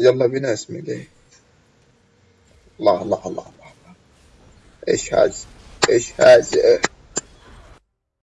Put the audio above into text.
يلا بنا اسمي ليه الله الله الله الله. إيش هذا؟ إيش هذا؟